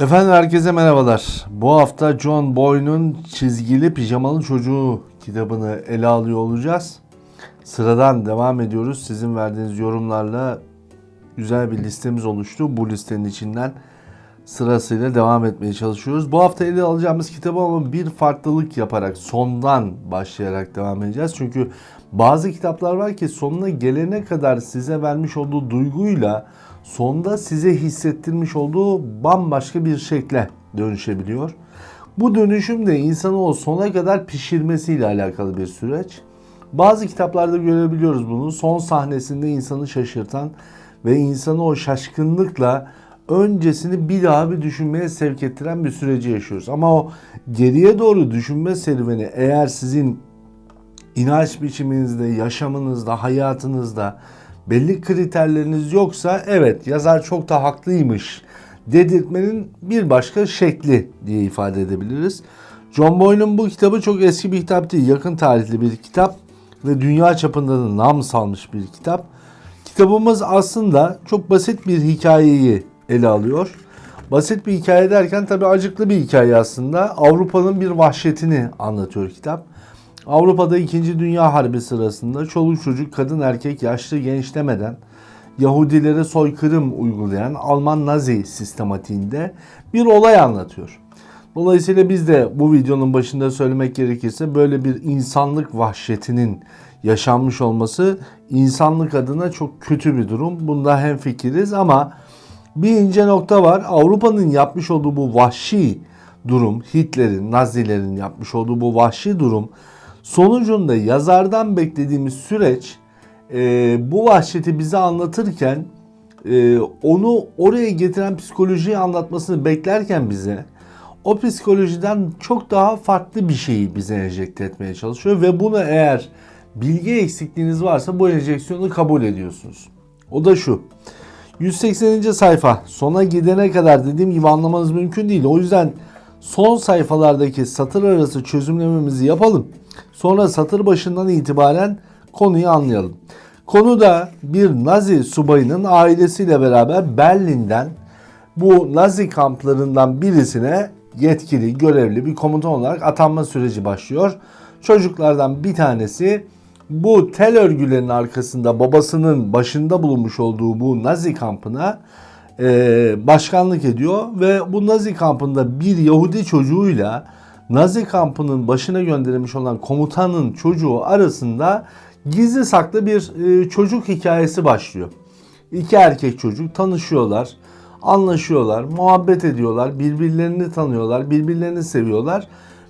Efendim herkese merhabalar. Bu hafta John Boyne'un Çizgili Pijamalı Çocuğu kitabını ele alıyor olacağız. Sıradan devam ediyoruz. Sizin verdiğiniz yorumlarla güzel bir listemiz oluştu. Bu listenin içinden sırasıyla devam etmeye çalışıyoruz. Bu hafta ele alacağımız kitabı ama bir farklılık yaparak sondan başlayarak devam edeceğiz. Çünkü bazı kitaplar var ki sonuna gelene kadar size vermiş olduğu duyguyla sonda size hissettirmiş olduğu bambaşka bir şekle dönüşebiliyor. Bu dönüşüm de insanı o sona kadar pişirmesiyle alakalı bir süreç. Bazı kitaplarda görebiliyoruz bunu. Son sahnesinde insanı şaşırtan ve insanı o şaşkınlıkla öncesini bir daha bir düşünmeye sevk ettiren bir süreci yaşıyoruz. Ama o geriye doğru düşünme serüveni eğer sizin inanç biçiminizde, yaşamınızda, hayatınızda belli kriterleriniz yoksa evet yazar çok da haklıymış dedirtmenin bir başka şekli diye ifade edebiliriz. John Boyne'un bu kitabı çok eski bir kitap değil, yakın tarihli bir kitap ve dünya çapında da nam salmış bir kitap. Kitabımız aslında çok basit bir hikayeyi ele alıyor. Basit bir hikaye derken tabi acıklı bir hikaye aslında. Avrupa'nın bir vahşetini anlatıyor kitap. Avrupa'da 2. Dünya Harbi sırasında çoluk çocuk, kadın erkek, yaşlı genç demeden Yahudilere soykırım uygulayan Alman Nazi sistematiğinde bir olay anlatıyor. Dolayısıyla biz de bu videonun başında söylemek gerekirse böyle bir insanlık vahşetinin yaşanmış olması insanlık adına çok kötü bir durum. Bunda hemfikiriz ama bir ince nokta var. Avrupa'nın yapmış olduğu bu vahşi durum, Hitler'in, Nazilerin yapmış olduğu bu vahşi durum sonucunda yazardan beklediğimiz süreç e, bu vahşeti bize anlatırken e, onu oraya getiren psikolojiyi anlatmasını beklerken bize o psikolojiden çok daha farklı bir şeyi bize enjekte etmeye çalışıyor ve bunu eğer bilgi eksikliğiniz varsa bu enjeksiyonu kabul ediyorsunuz. O da şu. 180. sayfa sona gidene kadar dediğim gibi anlamanız mümkün değil. O yüzden son sayfalardaki satır arası çözümlememizi yapalım. Sonra satır başından itibaren konuyu anlayalım. Konu da bir Nazi subayının ailesiyle beraber Berlin'den bu Nazi kamplarından birisine yetkili, görevli bir komutan olarak atanma süreci başlıyor. Çocuklardan bir tanesi bu tel örgülerin arkasında babasının başında bulunmuş olduğu bu Nazi kampına e, başkanlık ediyor ve bu Nazi kampında bir Yahudi çocuğuyla Nazi kampının başına gönderilmiş olan komutanın çocuğu arasında gizli saklı bir e, çocuk hikayesi başlıyor. İki erkek çocuk tanışıyorlar, anlaşıyorlar, muhabbet ediyorlar, birbirlerini tanıyorlar, birbirlerini seviyorlar.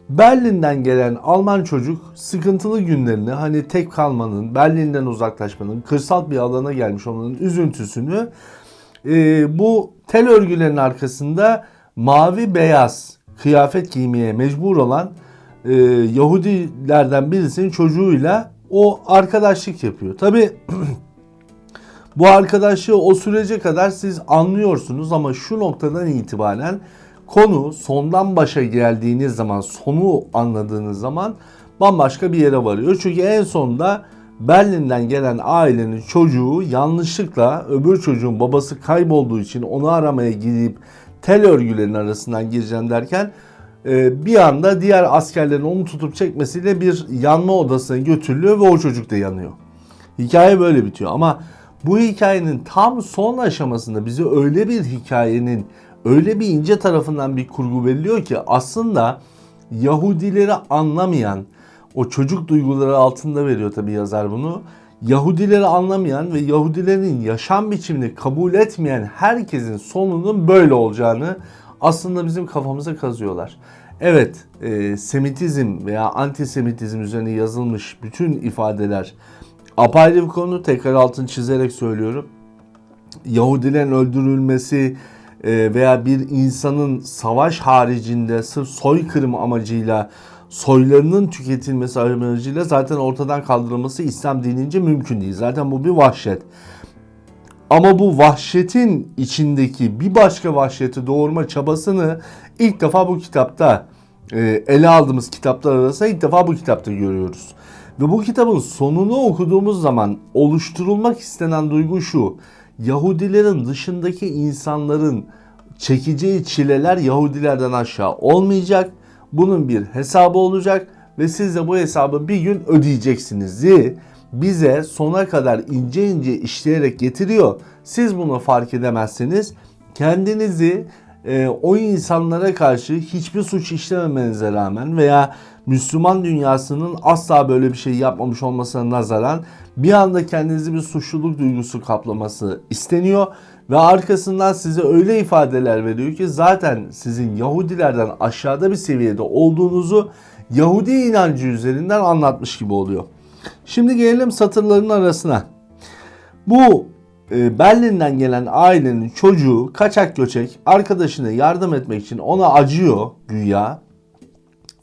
Berlin'den gelen Alman çocuk sıkıntılı günlerini hani tek kalmanın, Berlin'den uzaklaşmanın, kırsal bir alana gelmiş olmanın üzüntüsünü e, bu tel örgülerin arkasında mavi beyaz kıyafet giymeye mecbur olan e, Yahudilerden birisinin çocuğuyla o arkadaşlık yapıyor. Tabi bu arkadaşlığı o sürece kadar siz anlıyorsunuz ama şu noktadan itibaren konu sondan başa geldiğiniz zaman, sonu anladığınız zaman bambaşka bir yere varıyor. Çünkü en sonunda Berlin'den gelen ailenin çocuğu yanlışlıkla öbür çocuğun babası kaybolduğu için onu aramaya gidip tel örgülerin arasından gireceğim derken e, bir anda diğer askerlerin onu tutup çekmesiyle bir yanma odasına götürülüyor ve o çocuk da yanıyor. Hikaye böyle bitiyor ama bu hikayenin tam son aşamasında bize öyle bir hikayenin öyle bir ince tarafından bir kurgu veriliyor ki aslında Yahudileri anlamayan o çocuk duyguları altında veriyor tabi yazar bunu. Yahudileri anlamayan ve Yahudilerin yaşam biçimini kabul etmeyen herkesin sonunun böyle olacağını aslında bizim kafamıza kazıyorlar. Evet, e, Semitizm veya antisemitizm üzerine yazılmış bütün ifadeler apayrı bir konu. Tekrar altını çizerek söylüyorum. Yahudilerin öldürülmesi e, veya bir insanın savaş haricinde sırf soykırım amacıyla soylarının tüketilmesi amacıyla zaten ortadan kaldırılması İslam dinince mümkün değil. Zaten bu bir vahşet. Ama bu vahşetin içindeki bir başka vahşeti doğurma çabasını ilk defa bu kitapta e, ele aldığımız kitaplar arasında ilk defa bu kitapta görüyoruz. Ve bu kitabın sonunu okuduğumuz zaman oluşturulmak istenen duygu şu. Yahudilerin dışındaki insanların çekeceği çileler Yahudilerden aşağı olmayacak. Bunun bir hesabı olacak ve siz de bu hesabı bir gün ödeyeceksiniz. Diye bize sona kadar ince ince işleyerek getiriyor. Siz bunu fark edemezseniz kendinizi e, o insanlara karşı hiçbir suç işlememenize rağmen veya Müslüman dünyasının asla böyle bir şey yapmamış olmasına nazaran bir anda kendinizi bir suçluluk duygusu kaplaması isteniyor ve arkasından size öyle ifadeler veriyor ki zaten sizin Yahudilerden aşağıda bir seviyede olduğunuzu Yahudi inancı üzerinden anlatmış gibi oluyor. Şimdi gelelim satırların arasına. Bu e, Berlin'den gelen ailenin çocuğu kaçak göçek arkadaşına yardım etmek için ona acıyor güya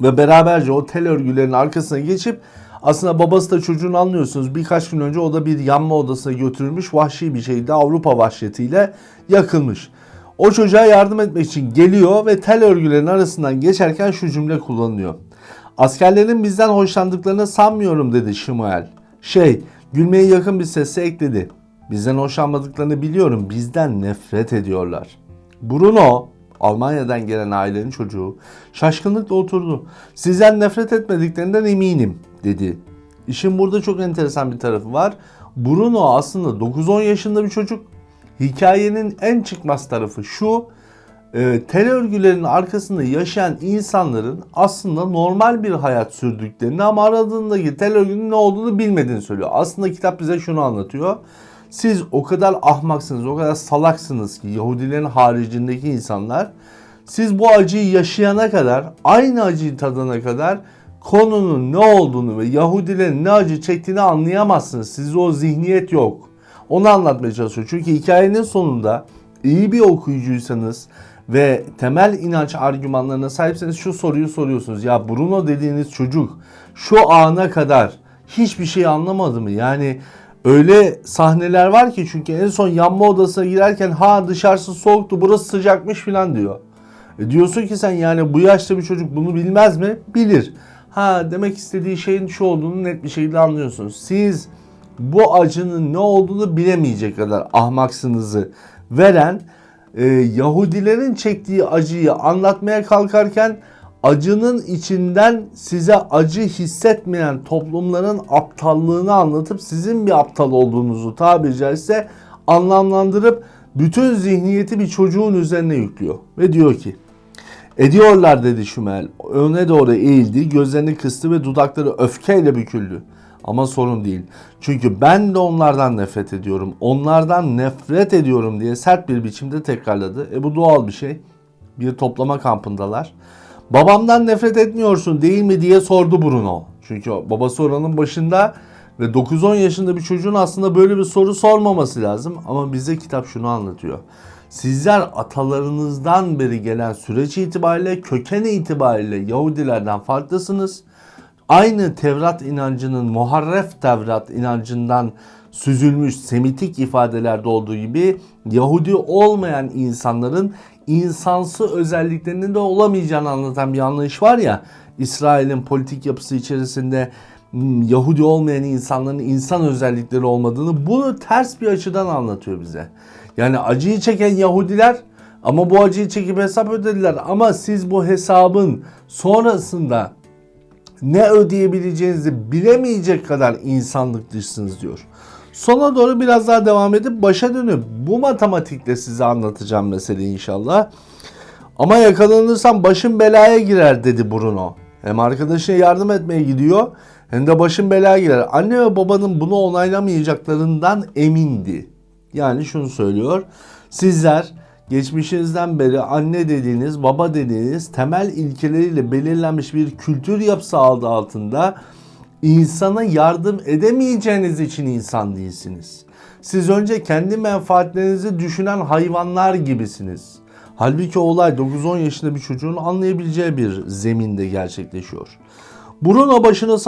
ve beraberce o tel örgülerin arkasına geçip aslında babası da çocuğunu anlıyorsunuz. Birkaç gün önce o da bir yanma odasına götürülmüş vahşi bir şeydi. Avrupa vahşetiyle yakılmış. O çocuğa yardım etmek için geliyor ve tel örgülerin arasından geçerken şu cümle kullanılıyor. Askerlerin bizden hoşlandıklarını sanmıyorum dedi Şimael. Şey, gülmeye yakın bir sesle ekledi. Bizden hoşlanmadıklarını biliyorum. Bizden nefret ediyorlar. Bruno, Almanya'dan gelen ailenin çocuğu, şaşkınlıkla oturdu. Sizden nefret etmediklerinden eminim dedi. İşin burada çok enteresan bir tarafı var. Bruno aslında 9-10 yaşında bir çocuk. Hikayenin en çıkmaz tarafı şu. E, tel örgülerin arkasında yaşayan insanların aslında normal bir hayat sürdüklerini ama aradığındaki tel örgünün ne olduğunu bilmediğini söylüyor. Aslında kitap bize şunu anlatıyor. Siz o kadar ahmaksınız, o kadar salaksınız ki Yahudilerin haricindeki insanlar siz bu acıyı yaşayana kadar, aynı acıyı tadana kadar konunun ne olduğunu ve Yahudilerin ne acı çektiğini anlayamazsınız. Sizde o zihniyet yok. Onu anlatmaya çalışıyor. Çünkü hikayenin sonunda iyi bir okuyucuysanız ve temel inanç argümanlarına sahipseniz şu soruyu soruyorsunuz. Ya Bruno dediğiniz çocuk şu ana kadar hiçbir şey anlamadı mı? Yani öyle sahneler var ki çünkü en son yanma odasına girerken ha dışarısı soğuktu burası sıcakmış falan diyor. E diyorsun ki sen yani bu yaşta bir çocuk bunu bilmez mi? Bilir. Ha demek istediği şeyin şu olduğunu net bir şekilde anlıyorsunuz. Siz bu acının ne olduğunu bilemeyecek kadar ahmaksınızı veren e, Yahudilerin çektiği acıyı anlatmaya kalkarken acının içinden size acı hissetmeyen toplumların aptallığını anlatıp sizin bir aptal olduğunuzu tabiri caizse anlamlandırıp bütün zihniyeti bir çocuğun üzerine yüklüyor. Ve diyor ki Ediyorlar dedi Şümel. Öne doğru eğildi, gözlerini kıstı ve dudakları öfkeyle büküldü. Ama sorun değil. Çünkü ben de onlardan nefret ediyorum. Onlardan nefret ediyorum diye sert bir biçimde tekrarladı. E bu doğal bir şey. Bir toplama kampındalar. Babamdan nefret etmiyorsun değil mi diye sordu Bruno. Çünkü babası oranın başında ve 9-10 yaşında bir çocuğun aslında böyle bir soru sormaması lazım. Ama bize kitap şunu anlatıyor. Sizler atalarınızdan beri gelen süreç itibariyle, köken itibariyle Yahudilerden farklısınız. Aynı Tevrat inancının, muharref Tevrat inancından süzülmüş semitik ifadelerde olduğu gibi Yahudi olmayan insanların insansı özelliklerinin de olamayacağını anlatan bir anlayış var ya İsrail'in politik yapısı içerisinde Yahudi olmayan insanların insan özellikleri olmadığını bunu ters bir açıdan anlatıyor bize. Yani acıyı çeken Yahudiler ama bu acıyı çekip hesap ödediler. Ama siz bu hesabın sonrasında ne ödeyebileceğinizi bilemeyecek kadar insanlık dışsınız diyor. Sona doğru biraz daha devam edip başa dönüp bu matematikle size anlatacağım meseleyi inşallah. Ama yakalanırsam başım belaya girer dedi Bruno. Hem arkadaşına yardım etmeye gidiyor hem de başım belaya girer. Anne ve babanın bunu onaylamayacaklarından emindi. Yani şunu söylüyor. Sizler geçmişinizden beri anne dediğiniz, baba dediğiniz temel ilkeleriyle belirlenmiş bir kültür yapısı adı altında insana yardım edemeyeceğiniz için insan değilsiniz. Siz önce kendi menfaatlerinizi düşünen hayvanlar gibisiniz. Halbuki olay 9-10 yaşında bir çocuğun anlayabileceği bir zeminde gerçekleşiyor. Bruno başını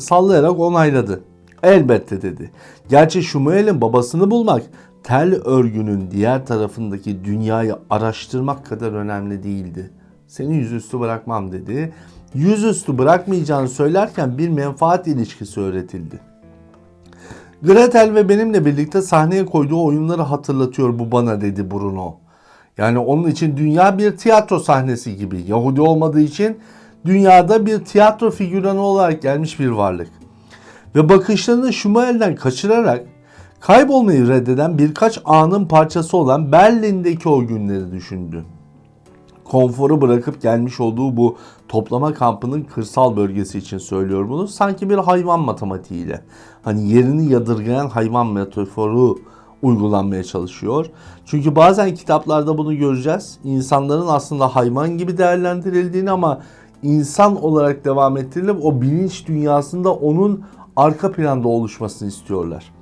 sallayarak onayladı. Elbette dedi. Gerçi Şumuel'in babasını bulmak tel örgünün diğer tarafındaki dünyayı araştırmak kadar önemli değildi. Seni yüzüstü bırakmam dedi. Yüzüstü bırakmayacağını söylerken bir menfaat ilişkisi öğretildi. Gretel ve benimle birlikte sahneye koyduğu oyunları hatırlatıyor bu bana dedi Bruno. Yani onun için dünya bir tiyatro sahnesi gibi. Yahudi olmadığı için dünyada bir tiyatro figüranı olarak gelmiş bir varlık. Ve bakışlarını Şumael'den kaçırarak kaybolmayı reddeden birkaç anın parçası olan Berlin'deki o günleri düşündü. Konforu bırakıp gelmiş olduğu bu toplama kampının kırsal bölgesi için söylüyor bunu. Sanki bir hayvan matematiğiyle. Hani yerini yadırgayan hayvan metaforu uygulanmaya çalışıyor. Çünkü bazen kitaplarda bunu göreceğiz. İnsanların aslında hayvan gibi değerlendirildiğini ama insan olarak devam ettirilip o bilinç dünyasında onun arka planda oluşmasını istiyorlar.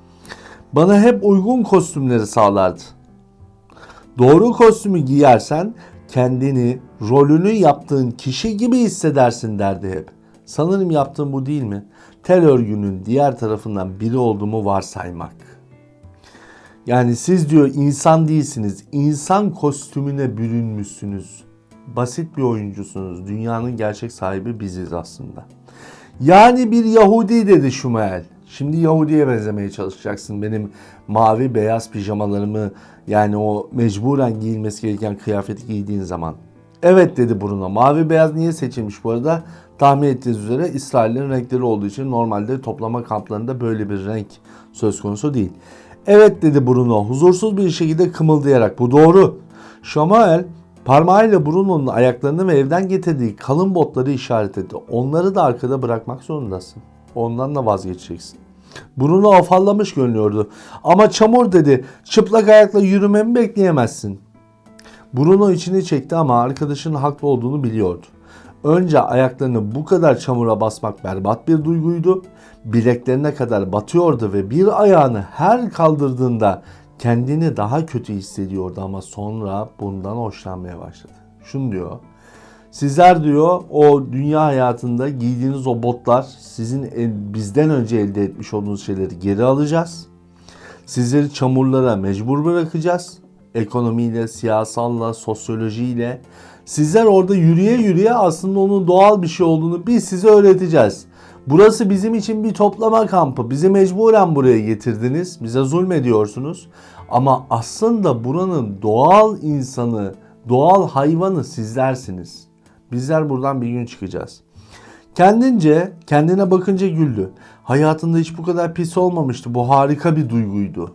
Bana hep uygun kostümleri sağlardı. Doğru kostümü giyersen kendini rolünü yaptığın kişi gibi hissedersin derdi hep. Sanırım yaptığım bu değil mi? Tel örgünün diğer tarafından biri olduğumu varsaymak. Yani siz diyor insan değilsiniz. İnsan kostümüne bürünmüşsünüz. Basit bir oyuncusunuz. Dünyanın gerçek sahibi biziz aslında. Yani bir Yahudi dedi Şumael. Şimdi Yahudi'ye benzemeye çalışacaksın. Benim mavi beyaz pijamalarımı yani o mecburen giyilmesi gereken kıyafeti giydiğin zaman. Evet dedi Bruno. Mavi beyaz niye seçilmiş bu arada? Tahmin ettiğiniz üzere İsrail'in renkleri olduğu için normalde toplama kamplarında böyle bir renk söz konusu değil. Evet dedi Bruno huzursuz bir şekilde kımıldayarak. Bu doğru. Şamael parmağıyla Bruno'nun ayaklarını ve evden getirdiği kalın botları işaret etti. Onları da arkada bırakmak zorundasın. Ondan da vazgeçeceksin. Bruno afallamış görünüyordu. Ama çamur dedi. Çıplak ayakla yürümemi bekleyemezsin. Bruno içini çekti ama arkadaşının haklı olduğunu biliyordu. Önce ayaklarını bu kadar çamura basmak berbat bir duyguydu. Bileklerine kadar batıyordu ve bir ayağını her kaldırdığında kendini daha kötü hissediyordu ama sonra bundan hoşlanmaya başladı. Şunu diyor. Sizler diyor o dünya hayatında giydiğiniz o botlar sizin el, bizden önce elde etmiş olduğunuz şeyleri geri alacağız. Sizleri çamurlara mecbur bırakacağız. Ekonomiyle, siyasalla, sosyolojiyle. Sizler orada yürüye yürüye aslında onun doğal bir şey olduğunu biz size öğreteceğiz. Burası bizim için bir toplama kampı. Bizi mecburen buraya getirdiniz. Bize zulmediyorsunuz. Ama aslında buranın doğal insanı, doğal hayvanı sizlersiniz. Bizler buradan bir gün çıkacağız. Kendince, kendine bakınca güldü. Hayatında hiç bu kadar pis olmamıştı. Bu harika bir duyguydu.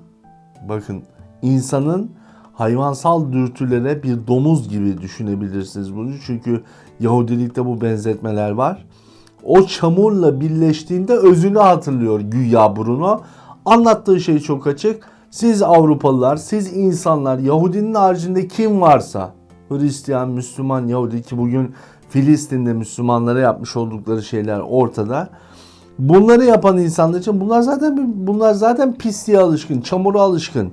Bakın insanın hayvansal dürtülere bir domuz gibi düşünebilirsiniz bunu. Çünkü Yahudilikte bu benzetmeler var. O çamurla birleştiğinde özünü hatırlıyor güya Bruno. Anlattığı şey çok açık. Siz Avrupalılar, siz insanlar, Yahudinin haricinde kim varsa Hristiyan, Müslüman, Yahudi ki bugün Filistin'de Müslümanlara yapmış oldukları şeyler ortada. Bunları yapan insanlar için bunlar zaten bunlar zaten pisliğe alışkın, çamura alışkın.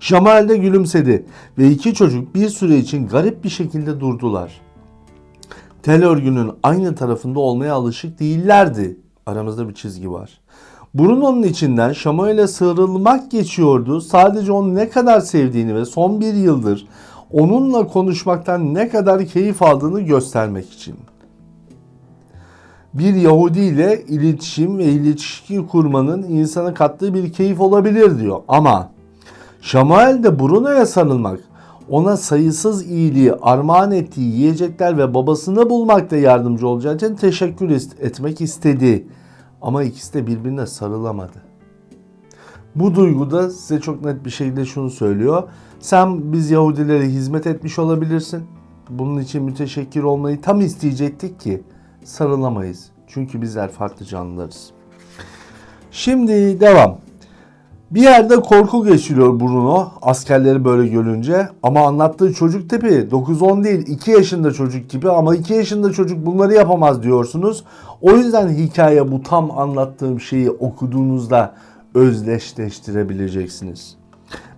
Şamal de gülümsedi ve iki çocuk bir süre için garip bir şekilde durdular. Tel örgünün aynı tarafında olmaya alışık değillerdi. Aramızda bir çizgi var. Bruno'nun içinden Şamuel'e sıyrılmak geçiyordu. Sadece onu ne kadar sevdiğini ve son bir yıldır onunla konuşmaktan ne kadar keyif aldığını göstermek için. Bir Yahudi ile iletişim ve ilişki kurmanın insana kattığı bir keyif olabilir diyor. Ama Şamuel de Bruno'ya sarılmak, ona sayısız iyiliği armağan ettiği yiyecekler ve babasını bulmakta yardımcı olacağı için teşekkür etmek istedi. Ama ikisi de birbirine sarılamadı. Bu duyguda size çok net bir şekilde şunu söylüyor. Sen biz Yahudilere hizmet etmiş olabilirsin. Bunun için müteşekkir olmayı tam isteyecektik ki sarılamayız. Çünkü bizler farklı canlılarız. Şimdi devam. Bir yerde korku geçiriyor Bruno askerleri böyle görünce ama anlattığı çocuk tipi 9-10 değil 2 yaşında çocuk gibi ama 2 yaşında çocuk bunları yapamaz diyorsunuz. O yüzden hikaye bu tam anlattığım şeyi okuduğunuzda özdeşleştirebileceksiniz.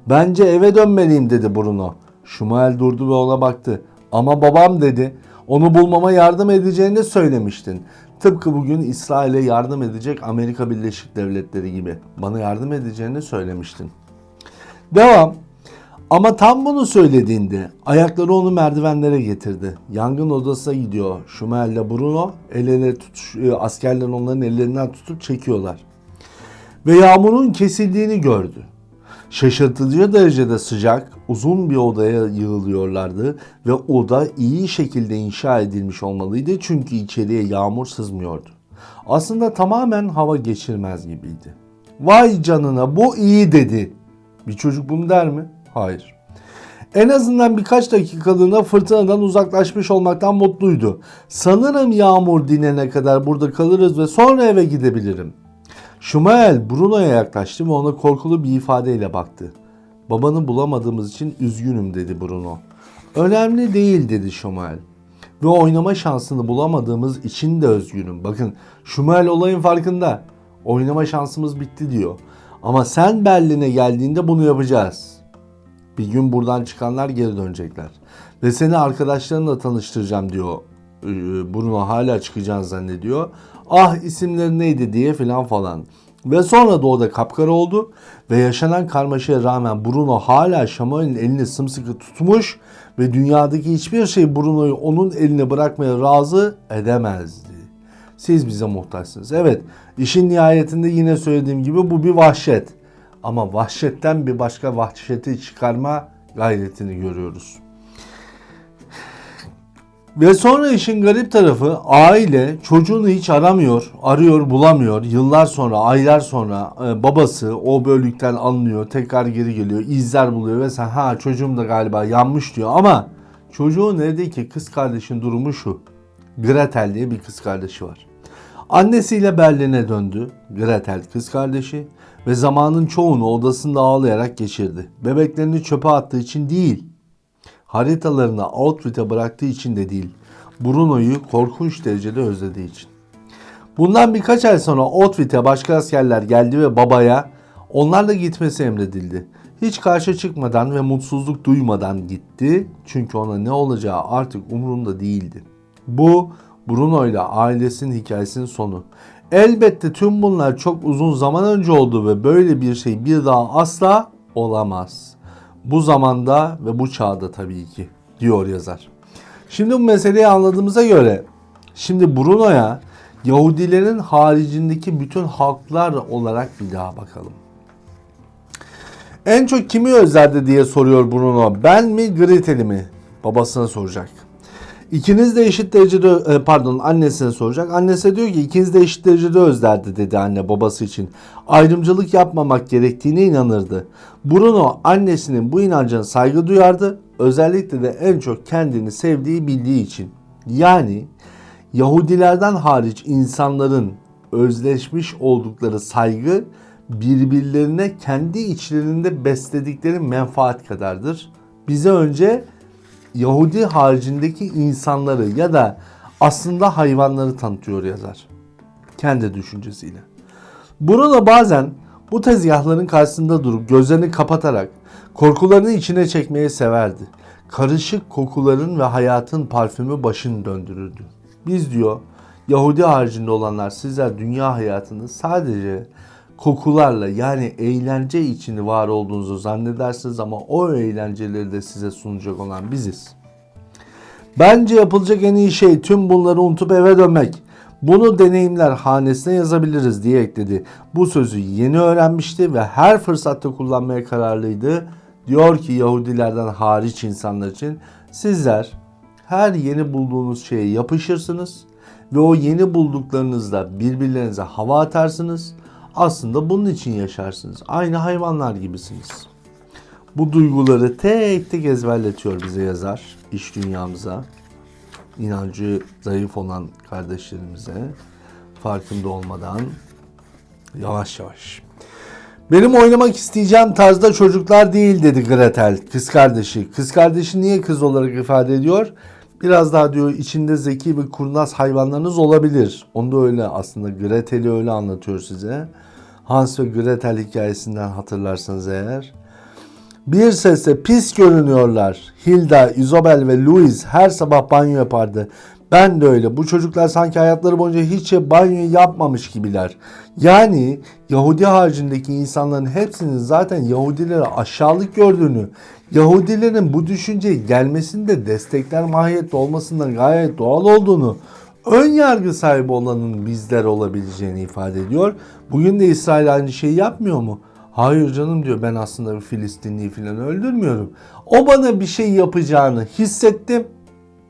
Bence eve dönmeliyim dedi Bruno. Şumael durdu ve ona baktı. Ama babam dedi onu bulmama yardım edeceğini söylemiştin. Tıpkı bugün İsrail'e yardım edecek Amerika Birleşik Devletleri gibi. Bana yardım edeceğini söylemiştin. Devam. Ama tam bunu söylediğinde ayakları onu merdivenlere getirdi. Yangın odasına gidiyor. Şumel ile Bruno el ele tutuşuyor. Askerler onların ellerinden tutup çekiyorlar. Ve yağmurun kesildiğini gördü. Şaşırtıcı derecede sıcak, uzun bir odaya yığılıyorlardı ve oda iyi şekilde inşa edilmiş olmalıydı çünkü içeriye yağmur sızmıyordu. Aslında tamamen hava geçirmez gibiydi. Vay canına bu iyi dedi. Bir çocuk bunu der mi? Hayır. En azından birkaç dakikalığına fırtınadan uzaklaşmış olmaktan mutluydu. Sanırım yağmur dinene kadar burada kalırız ve sonra eve gidebilirim. Şumael Bruno'ya yaklaştı ve ona korkulu bir ifadeyle baktı. Babanı bulamadığımız için üzgünüm dedi Bruno. Önemli değil dedi Şumael. Ve oynama şansını bulamadığımız için de üzgünüm. Bakın Şumael olayın farkında. Oynama şansımız bitti diyor. Ama sen Berlin'e geldiğinde bunu yapacağız. Bir gün buradan çıkanlar geri dönecekler. Ve seni arkadaşlarınla tanıştıracağım diyor. Ee, Bruno hala çıkacağını zannediyor. Ah isimleri neydi diye filan falan. Ve sonra da o da kapkara oldu ve yaşanan karmaşaya rağmen Bruno hala Şamuel'in elini sımsıkı tutmuş ve dünyadaki hiçbir şey Bruno'yu onun eline bırakmaya razı edemezdi. Siz bize muhtaçsınız. Evet işin nihayetinde yine söylediğim gibi bu bir vahşet. Ama vahşetten bir başka vahşeti çıkarma gayretini görüyoruz. Ve sonra işin garip tarafı aile çocuğunu hiç aramıyor, arıyor bulamıyor. Yıllar sonra, aylar sonra e, babası o bölükten alınıyor, tekrar geri geliyor, izler buluyor ve sen ha çocuğum da galiba yanmış diyor ama çocuğun evdeki kız kardeşin durumu şu. Gretel diye bir kız kardeşi var. Annesiyle Berlin'e döndü. Gretel kız kardeşi ve zamanın çoğunu odasında ağlayarak geçirdi. Bebeklerini çöpe attığı için değil, haritalarını Outfit'e bıraktığı için de değil, Bruno'yu korkunç derecede özlediği için. Bundan birkaç ay sonra Outfit'e başka askerler geldi ve babaya onlarla gitmesi emredildi. Hiç karşı çıkmadan ve mutsuzluk duymadan gitti çünkü ona ne olacağı artık umurunda değildi. Bu Bruno ile ailesinin hikayesinin sonu. Elbette tüm bunlar çok uzun zaman önce oldu ve böyle bir şey bir daha asla olamaz. Bu zamanda ve bu çağda tabii ki diyor yazar. Şimdi bu meseleyi anladığımıza göre şimdi Bruno'ya Yahudilerin haricindeki bütün halklar olarak bir daha bakalım. En çok kimi özlerdi diye soruyor Bruno. Ben mi Gretel'i mi? Babasına soracak. İkiniz de eşit derecede e, pardon annesine soracak. Annesi diyor ki ikiniz de eşit derecede özlerdi dedi anne babası için. Ayrımcılık yapmamak gerektiğine inanırdı. Bruno annesinin bu inancına saygı duyardı. Özellikle de en çok kendini sevdiği bildiği için. Yani Yahudilerden hariç insanların özleşmiş oldukları saygı birbirlerine kendi içlerinde besledikleri menfaat kadardır. Bize önce Yahudi haricindeki insanları ya da aslında hayvanları tanıtıyor yazar. Kendi düşüncesiyle. Burada bazen bu tezgahların karşısında durup gözlerini kapatarak korkularını içine çekmeyi severdi. Karışık kokuların ve hayatın parfümü başını döndürürdü. Biz diyor Yahudi haricinde olanlar sizler dünya hayatını sadece kokularla yani eğlence içinde var olduğunuzu zannedersiniz ama o eğlenceleri de size sunacak olan biziz. Bence yapılacak en iyi şey tüm bunları unutup eve dönmek. Bunu deneyimler hanesine yazabiliriz diye ekledi. Bu sözü yeni öğrenmişti ve her fırsatta kullanmaya kararlıydı. Diyor ki Yahudilerden hariç insanlar için sizler her yeni bulduğunuz şeye yapışırsınız ve o yeni bulduklarınızla birbirlerinize hava atarsınız. Aslında bunun için yaşarsınız. Aynı hayvanlar gibisiniz. Bu duyguları tek tek ezberletiyor bize yazar iş dünyamıza. inancı zayıf olan kardeşlerimize farkında olmadan yavaş yavaş. Benim oynamak isteyeceğim tarzda çocuklar değil dedi Gretel kız kardeşi. Kız kardeşi niye kız olarak ifade ediyor? Biraz daha diyor içinde zeki ve kurnaz hayvanlarınız olabilir. Onu da öyle aslında Gretel'i öyle anlatıyor size. Hans ve Gretel hikayesinden hatırlarsanız eğer. Bir sesle pis görünüyorlar. Hilda, Isabel ve Louis her sabah banyo yapardı. Ben de öyle. Bu çocuklar sanki hayatları boyunca hiç banyo yapmamış gibiler. Yani Yahudi haricindeki insanların hepsinin zaten Yahudilere aşağılık gördüğünü, Yahudilerin bu düşünceye gelmesinde destekler mahiyette olmasından gayet doğal olduğunu, ön yargı sahibi olanın bizler olabileceğini ifade ediyor. Bugün de İsrail aynı şeyi yapmıyor mu? Hayır canım diyor ben aslında bir Filistinliyi falan öldürmüyorum. O bana bir şey yapacağını hissettim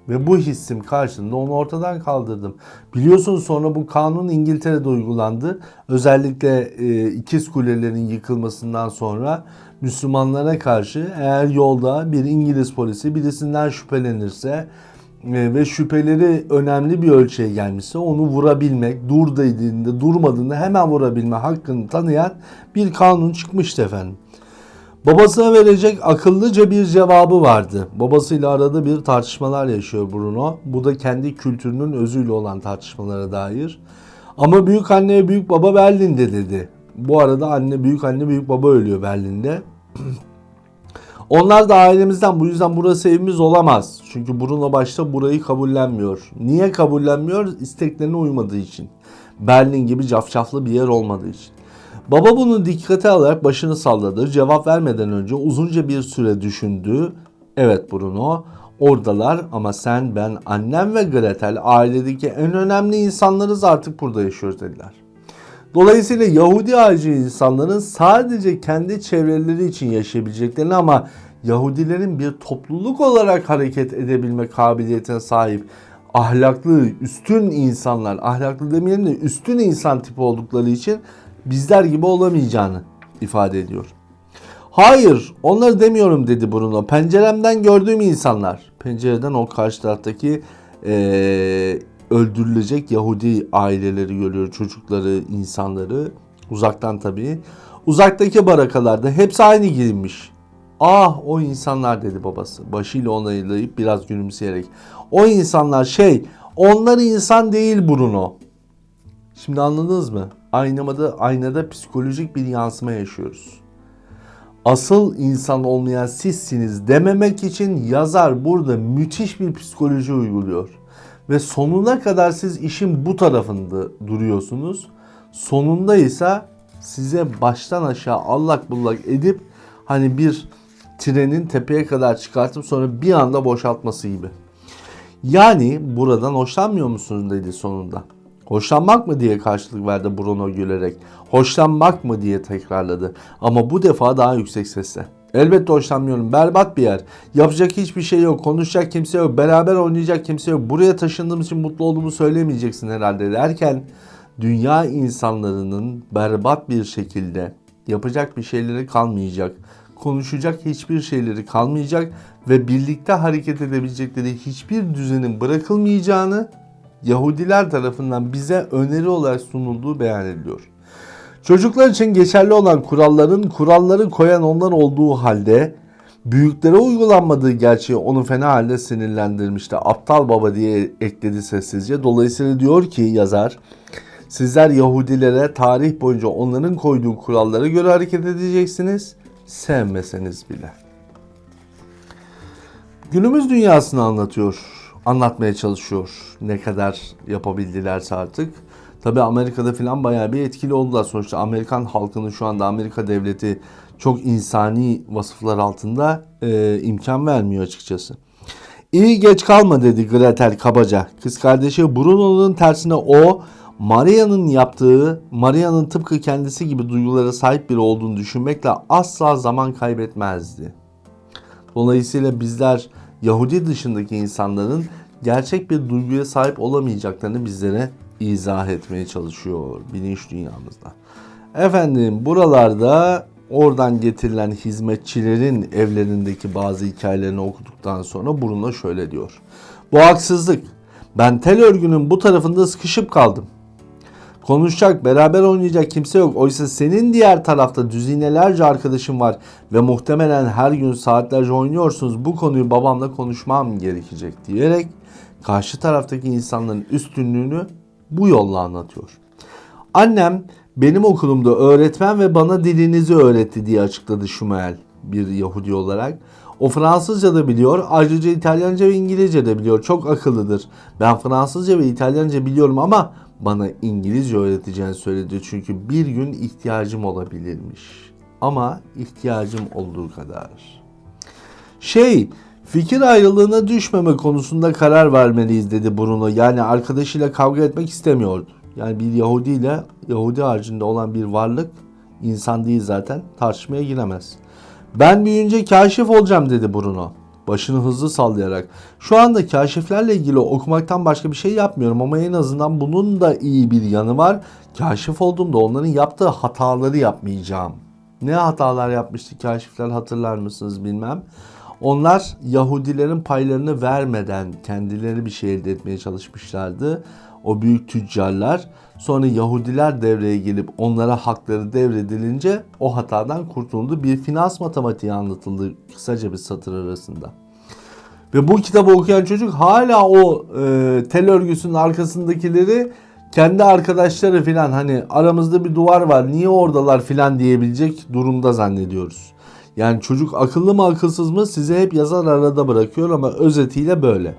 ve bu hissim karşılığında onu ortadan kaldırdım. Biliyorsunuz sonra bu kanun İngiltere'de uygulandı. Özellikle e, ikiz kulelerin yıkılmasından sonra Müslümanlara karşı eğer yolda bir İngiliz polisi birisinden şüphelenirse ve şüpheleri önemli bir ölçüye gelmişse onu vurabilmek, dur dediğinde durmadığında hemen vurabilme hakkını tanıyan bir kanun çıkmıştı efendim. Babasına verecek akıllıca bir cevabı vardı. Babasıyla arada bir tartışmalar yaşıyor Bruno. Bu da kendi kültürünün özüyle olan tartışmalara dair. Ama büyük anne büyük baba Berlin'de dedi. Bu arada anne, büyük anne, büyük baba ölüyor Berlin'de. Onlar da ailemizden bu yüzden burası evimiz olamaz. Çünkü Bruno başta burayı kabullenmiyor. Niye kabullenmiyor? İsteklerine uymadığı için. Berlin gibi cafcaflı bir yer olmadığı için. Baba bunu dikkate alarak başını salladı. Cevap vermeden önce uzunca bir süre düşündü. Evet Bruno, oradalar ama sen, ben, annem ve Gretel ailedeki en önemli insanlarız artık burada yaşıyoruz dediler. Dolayısıyla Yahudi harici insanların sadece kendi çevreleri için yaşayabileceklerini ama Yahudilerin bir topluluk olarak hareket edebilme kabiliyetine sahip ahlaklı, üstün insanlar, ahlaklı demeyelim de üstün insan tipi oldukları için bizler gibi olamayacağını ifade ediyor. Hayır, onları demiyorum dedi Bruno. Penceremden gördüğüm insanlar. Pencereden o karşı taraftaki eee, öldürülecek Yahudi aileleri görüyor. Çocukları, insanları. Uzaktan tabii. Uzaktaki barakalarda hepsi aynı giyinmiş. Ah o insanlar dedi babası. Başıyla onaylayıp biraz gülümseyerek. O insanlar şey, onlar insan değil Bruno. Şimdi anladınız mı? Aynamada, aynada psikolojik bir yansıma yaşıyoruz. Asıl insan olmayan sizsiniz dememek için yazar burada müthiş bir psikoloji uyguluyor. Ve sonuna kadar siz işin bu tarafında duruyorsunuz. Sonunda ise size baştan aşağı allak bullak edip hani bir trenin tepeye kadar çıkartıp sonra bir anda boşaltması gibi. Yani buradan hoşlanmıyor musunuz dedi sonunda. Hoşlanmak mı diye karşılık verdi Bruno gülerek. Hoşlanmak mı diye tekrarladı. Ama bu defa daha yüksek sesle. Elbette hoşlanmıyorum. Berbat bir yer. Yapacak hiçbir şey yok. Konuşacak kimse yok. Beraber oynayacak kimse yok. Buraya taşındığım için mutlu olduğumu söylemeyeceksin herhalde derken dünya insanlarının berbat bir şekilde yapacak bir şeyleri kalmayacak. Konuşacak hiçbir şeyleri kalmayacak ve birlikte hareket edebilecekleri hiçbir düzenin bırakılmayacağını Yahudiler tarafından bize öneri olarak sunulduğu beyan ediliyor. Çocuklar için geçerli olan kuralların kuralları koyan onlar olduğu halde büyüklere uygulanmadığı gerçeği onu fena halde sinirlendirmişti. Aptal baba diye ekledi sessizce. Dolayısıyla diyor ki yazar sizler Yahudilere tarih boyunca onların koyduğu kurallara göre hareket edeceksiniz sevmeseniz bile. Günümüz dünyasını anlatıyor, anlatmaya çalışıyor. Ne kadar yapabildilerse artık. Tabi Amerika'da falan bayağı bir etkili oldular. Sonuçta Amerikan halkının şu anda Amerika devleti çok insani vasıflar altında e, imkan vermiyor açıkçası. İyi geç kalma dedi Gretel kabaca. Kız kardeşi Bruno'nun tersine o Maria'nın yaptığı, Maria'nın tıpkı kendisi gibi duygulara sahip biri olduğunu düşünmekle asla zaman kaybetmezdi. Dolayısıyla bizler Yahudi dışındaki insanların gerçek bir duyguya sahip olamayacaklarını bizlere izah etmeye çalışıyor bilinç dünyamızda. Efendim buralarda oradan getirilen hizmetçilerin evlerindeki bazı hikayelerini okuduktan sonra Bruno şöyle diyor. Bu haksızlık. Ben tel örgünün bu tarafında sıkışıp kaldım. Konuşacak, beraber oynayacak kimse yok. Oysa senin diğer tarafta düzinelerce arkadaşın var ve muhtemelen her gün saatlerce oynuyorsunuz. Bu konuyu babamla konuşmam gerekecek diyerek karşı taraftaki insanların üstünlüğünü bu yolla anlatıyor. Annem benim okulumda öğretmen ve bana dilinizi öğretti diye açıkladı Şumel bir Yahudi olarak. O Fransızca da biliyor. Ayrıca İtalyanca ve İngilizce de biliyor. Çok akıllıdır. Ben Fransızca ve İtalyanca biliyorum ama bana İngilizce öğreteceğini söyledi. Çünkü bir gün ihtiyacım olabilirmiş. Ama ihtiyacım olduğu kadar. Şey, fikir ayrılığına düşmeme konusunda karar vermeliyiz dedi Bruno. Yani arkadaşıyla kavga etmek istemiyordu. Yani bir Yahudi ile Yahudi haricinde olan bir varlık İnsan değil zaten. Tartışmaya giremez. Ben büyüyünce kaşif olacağım dedi Bruno. Başını hızlı sallayarak. Şu anda kaşiflerle ilgili okumaktan başka bir şey yapmıyorum ama en azından bunun da iyi bir yanı var. Kaşif olduğumda onların yaptığı hataları yapmayacağım. Ne hatalar yapmıştı kaşifler hatırlar mısınız bilmem. Onlar Yahudilerin paylarını vermeden kendileri bir şey elde etmeye çalışmışlardı. O büyük tüccarlar sonra Yahudiler devreye gelip onlara hakları devredilince o hatadan kurtuldu. Bir finans matematiği anlatıldı kısaca bir satır arasında. Ve bu kitabı okuyan çocuk hala o e, tel örgüsünün arkasındakileri kendi arkadaşları filan hani aramızda bir duvar var niye oradalar filan diyebilecek durumda zannediyoruz. Yani çocuk akıllı mı akılsız mı size hep yazar arada bırakıyor ama özetiyle böyle.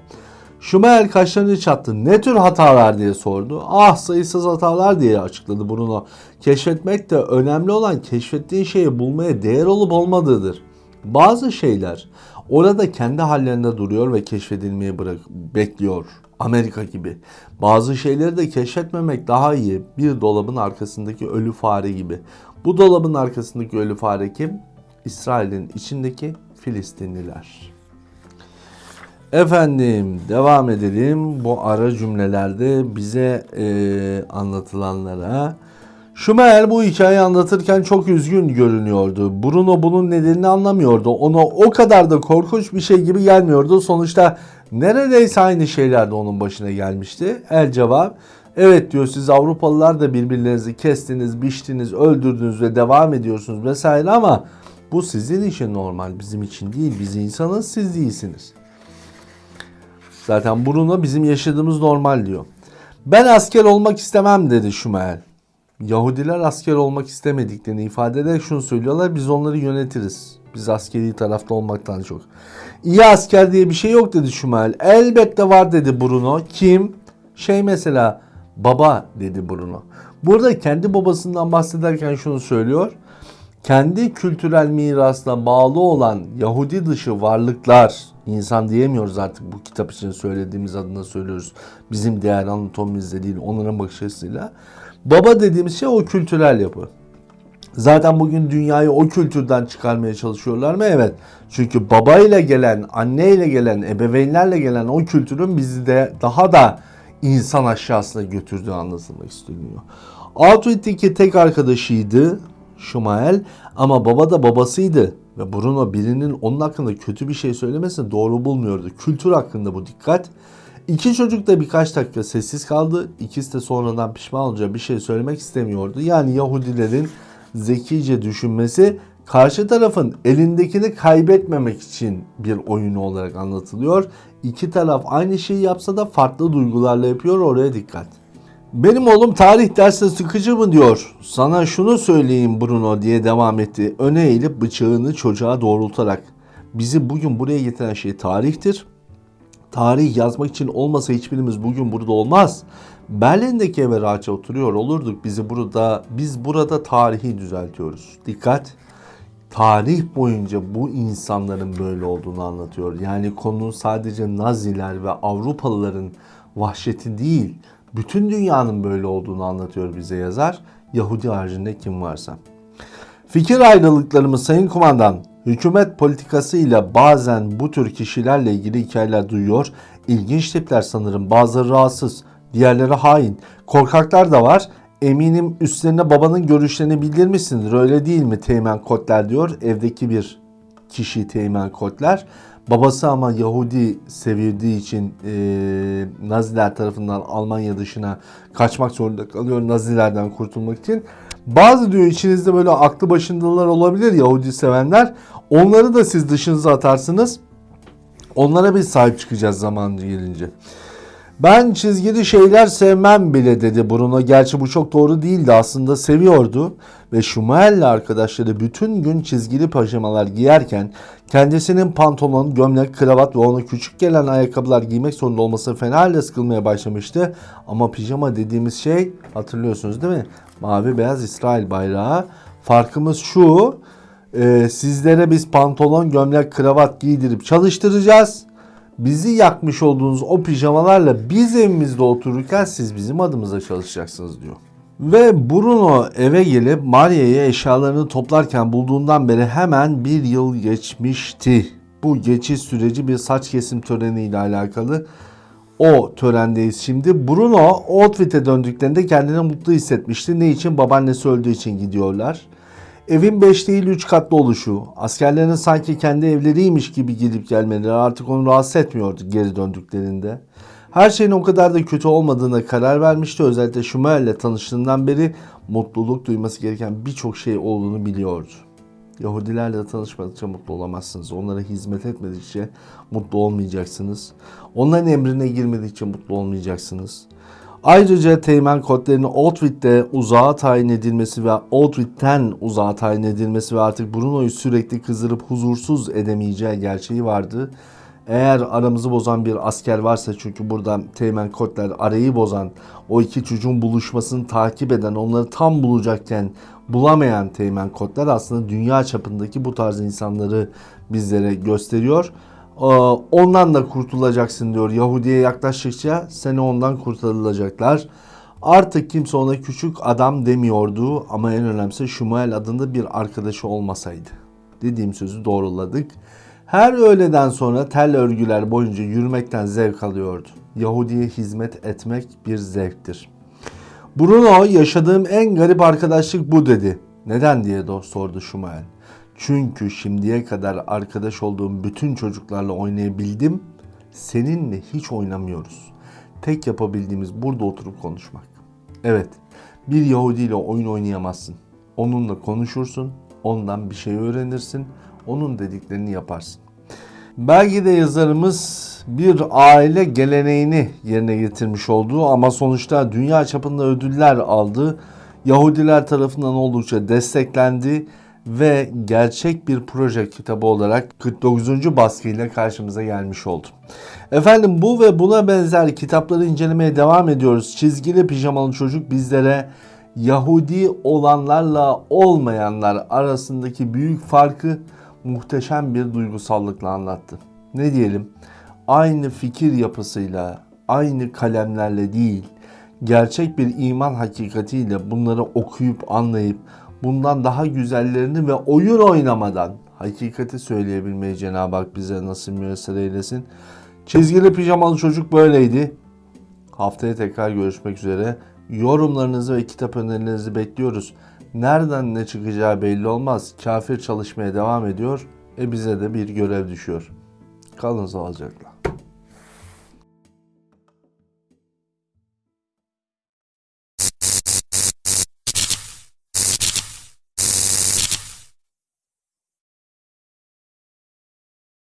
Schumacher kaşlarını çattı. Ne tür hatalar diye sordu. Ah sayısız hatalar diye açıkladı Bruno. Keşfetmek de önemli olan keşfettiğin şeyi bulmaya değer olup olmadığıdır. Bazı şeyler orada kendi hallerinde duruyor ve keşfedilmeyi bırak bekliyor. Amerika gibi. Bazı şeyleri de keşfetmemek daha iyi. Bir dolabın arkasındaki ölü fare gibi. Bu dolabın arkasındaki ölü fare kim? İsrail'in içindeki Filistinliler. Efendim devam edelim bu ara cümlelerde bize e, anlatılanlara. Schumacher bu hikayeyi anlatırken çok üzgün görünüyordu. Bruno bunun nedenini anlamıyordu. Ona o kadar da korkunç bir şey gibi gelmiyordu. Sonuçta neredeyse aynı şeyler de onun başına gelmişti. El cevap evet diyor siz Avrupalılar da birbirlerinizi kestiniz, biçtiniz, öldürdünüz ve devam ediyorsunuz vesaire ama bu sizin için normal bizim için değil. Biz insanız siz değilsiniz. Zaten Bruno bizim yaşadığımız normal diyor. Ben asker olmak istemem dedi Schumacher. Yahudiler asker olmak istemediklerini ifade ederek şunu söylüyorlar. Biz onları yönetiriz. Biz askeri tarafta olmaktan çok. İyi asker diye bir şey yok dedi Schumacher. Elbette var dedi Bruno. Kim? Şey mesela baba dedi Bruno. Burada kendi babasından bahsederken şunu söylüyor. Kendi kültürel mirasına bağlı olan Yahudi dışı varlıklar, insan diyemiyoruz artık bu kitap için söylediğimiz adına söylüyoruz. Bizim değer anatomimizde değil, onların bakış açısıyla. Baba dediğimiz şey o kültürel yapı. Zaten bugün dünyayı o kültürden çıkarmaya çalışıyorlar mı? Evet. Çünkü babayla gelen, anneyle gelen, ebeveynlerle gelen o kültürün bizi de daha da insan aşağısına götürdüğü anlatılmak isteniyor. Auschwitz'teki tek arkadaşıydı Schumacher ama baba da babasıydı. Ve Bruno birinin onun hakkında kötü bir şey söylemesini doğru bulmuyordu. Kültür hakkında bu dikkat. İki çocuk da birkaç dakika sessiz kaldı. İkisi de sonradan pişman olunca bir şey söylemek istemiyordu. Yani Yahudilerin zekice düşünmesi karşı tarafın elindekini kaybetmemek için bir oyunu olarak anlatılıyor. İki taraf aynı şeyi yapsa da farklı duygularla yapıyor oraya dikkat. Benim oğlum tarih dersi sıkıcı mı diyor. Sana şunu söyleyeyim Bruno diye devam etti. Öne eğilip bıçağını çocuğa doğrultarak. Bizi bugün buraya getiren şey tarihtir. Tarih yazmak için olmasa hiçbirimiz bugün burada olmaz. Berlin'deki eve rahatça oturuyor olurduk. Bizi burada biz burada tarihi düzeltiyoruz. Dikkat. Tarih boyunca bu insanların böyle olduğunu anlatıyor. Yani konu sadece Naziler ve Avrupalıların vahşeti değil, bütün dünyanın böyle olduğunu anlatıyor bize yazar. Yahudi haricinde kim varsa. Fikir ayrılıklarımız Sayın Kumandan, hükümet politikasıyla bazen bu tür kişilerle ilgili hikayeler duyuyor. İlginç tipler sanırım. Bazıları rahatsız, diğerleri hain. Korkaklar da var. Eminim üstlerine babanın görüşlerini bildirmişsindir. Öyle değil mi Teğmen Kotler diyor. Evdeki bir kişi Teğmen Kotler. Babası ama Yahudi sevildiği için e, Naziler tarafından Almanya dışına kaçmak zorunda kalıyor Nazilerden kurtulmak için. Bazı diyor içinizde böyle aklı başındalar olabilir Yahudi sevenler. Onları da siz dışınıza atarsınız. Onlara bir sahip çıkacağız zaman gelince. Ben çizgili şeyler sevmem bile dedi Bruno. Gerçi bu çok doğru değildi aslında seviyordu. Ve Schumacher'le arkadaşları bütün gün çizgili pijamalar giyerken kendisinin pantolon, gömlek, kravat ve ona küçük gelen ayakkabılar giymek zorunda olması fena halde sıkılmaya başlamıştı. Ama pijama dediğimiz şey hatırlıyorsunuz değil mi? Mavi beyaz İsrail bayrağı. Farkımız şu. E, sizlere biz pantolon, gömlek, kravat giydirip çalıştıracağız bizi yakmış olduğunuz o pijamalarla biz evimizde otururken siz bizim adımıza çalışacaksınız diyor. Ve Bruno eve gelip Maria'yı eşyalarını toplarken bulduğundan beri hemen bir yıl geçmişti. Bu geçiş süreci bir saç kesim töreniyle alakalı. O törendeyiz şimdi. Bruno outfit'e döndüklerinde kendini mutlu hissetmişti. Ne için? Babaannesi öldüğü için gidiyorlar. Evin 5 değil 3 katlı oluşu, askerlerin sanki kendi evleriymiş gibi gidip gelmeleri artık onu rahatsız etmiyordu geri döndüklerinde. Her şeyin o kadar da kötü olmadığına karar vermişti. Özellikle Schumacher ile tanıştığından beri mutluluk duyması gereken birçok şey olduğunu biliyordu. Yahudilerle tanışmadıkça mutlu olamazsınız. Onlara hizmet etmedikçe mutlu olmayacaksınız. Onların emrine girmedikçe mutlu olmayacaksınız. Ayrıca teğmen kodlarının Outwit'te uzağa tayin edilmesi ve Outwit'ten uzağa tayin edilmesi ve artık Bruno'yu sürekli kızdırıp huzursuz edemeyeceği gerçeği vardı. Eğer aramızı bozan bir asker varsa çünkü burada teğmen kodlar arayı bozan, o iki çocuğun buluşmasını takip eden, onları tam bulacakken bulamayan teğmen kodlar aslında dünya çapındaki bu tarz insanları bizlere gösteriyor. Ee, Ondan da kurtulacaksın diyor. Yahudi'ye yaklaştıkça seni ondan kurtarılacaklar. Artık kimse ona küçük adam demiyordu ama en önemlisi Şumuel adında bir arkadaşı olmasaydı. Dediğim sözü doğruladık. Her öğleden sonra tel örgüler boyunca yürümekten zevk alıyordu. Yahudi'ye hizmet etmek bir zevktir. Bruno yaşadığım en garip arkadaşlık bu dedi. Neden diye sordu Şumuel. Çünkü şimdiye kadar arkadaş olduğum bütün çocuklarla oynayabildim. Seninle hiç oynamıyoruz. Tek yapabildiğimiz burada oturup konuşmak. Evet, bir Yahudi ile oyun oynayamazsın. Onunla konuşursun, ondan bir şey öğrenirsin, onun dediklerini yaparsın. Belki de yazarımız bir aile geleneğini yerine getirmiş oldu ama sonuçta dünya çapında ödüller aldı. Yahudiler tarafından oldukça desteklendi ve gerçek bir proje kitabı olarak 49. baskıyla karşımıza gelmiş oldu. Efendim bu ve buna benzer kitapları incelemeye devam ediyoruz. Çizgili pijamalı çocuk bizlere Yahudi olanlarla olmayanlar arasındaki büyük farkı muhteşem bir duygusallıkla anlattı. Ne diyelim? Aynı fikir yapısıyla, aynı kalemlerle değil, gerçek bir iman hakikatiyle bunları okuyup anlayıp bundan daha güzellerini ve oyun oynamadan hakikati söyleyebilmeyi Cenab-ı Hak bize nasıl müyesser eylesin. Çizgili pijamalı çocuk böyleydi. Haftaya tekrar görüşmek üzere. Yorumlarınızı ve kitap önerilerinizi bekliyoruz. Nereden ne çıkacağı belli olmaz. Kafir çalışmaya devam ediyor. E bize de bir görev düşüyor. Kalın sağlıcakla.